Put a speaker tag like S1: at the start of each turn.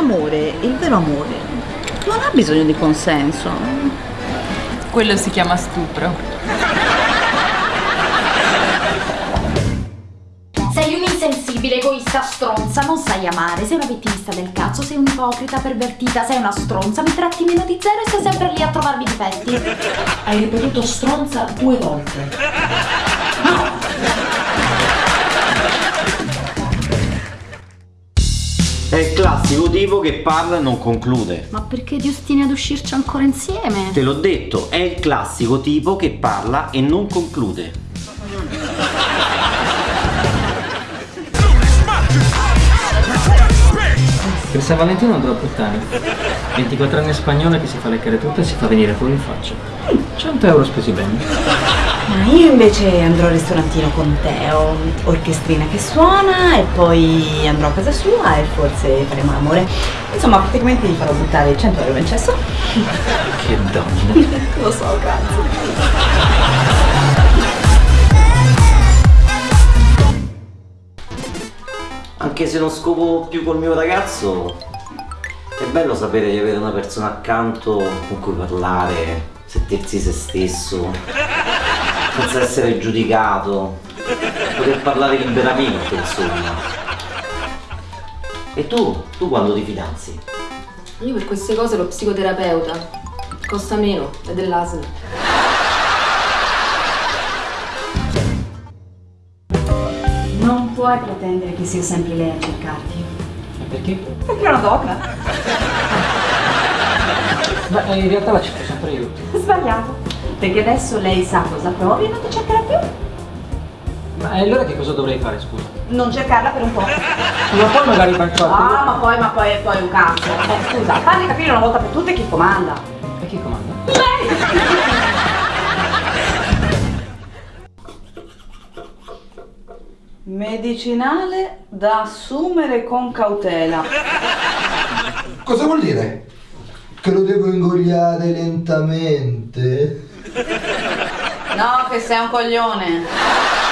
S1: l'amore, il vero amore, non ha bisogno di consenso.
S2: Quello si chiama stupro.
S3: Sei un insensibile, egoista, stronza, non sai amare, sei una vittimista del cazzo, sei un'ipocrita, pervertita, sei una stronza, mi tratti meno di zero e stai sempre lì a trovarmi difetti.
S4: Hai ripetuto stronza due volte.
S5: Il classico tipo che parla e non conclude.
S3: Ma perché ti ostini ad uscirci ancora insieme?
S5: Te l'ho detto, è il classico tipo che parla e non conclude.
S6: Per San Valentino andrò a puttane. 24 anni spagnola che si fa leccare tutta e si fa venire fuori in faccia. 100 euro spesi bene.
S1: Ma io invece andrò al ristorantino con Teo, orchestrina che suona e poi andrò a casa sua e forse faremo l'amore. Insomma, praticamente gli farò buttare 100 euro in cesso.
S6: Che donna.
S1: Lo so, cazzo.
S5: Anche se non scopo più col mio ragazzo, è bello sapere di avere una persona accanto con cui parlare, sentirsi se stesso, senza essere giudicato, poter parlare liberamente, insomma. E tu? Tu quando ti fidanzi?
S2: Io per queste cose lo psicoterapeuta. Costa meno, è dell'ASL.
S1: Non puoi pretendere che sia sempre lei a cercarti.
S6: Perché?
S1: Perché è una donna.
S6: Ma eh, in realtà la cerco sempre io.
S1: Sbagliato. Perché adesso lei sa cosa provi e non ti cercherà più.
S6: Ma allora che cosa dovrei fare, scusa?
S1: Non cercarla per un po'.
S6: Ma poi magari faccio altro.
S1: Ah, ma poi, ma poi, poi un cazzo. Eh, scusa, fammi capire una volta per tutte chi comanda.
S6: E chi comanda?
S1: Medicinale da assumere con cautela.
S7: Cosa vuol dire? Che lo devo ingoiare lentamente?
S1: No, che sei un coglione.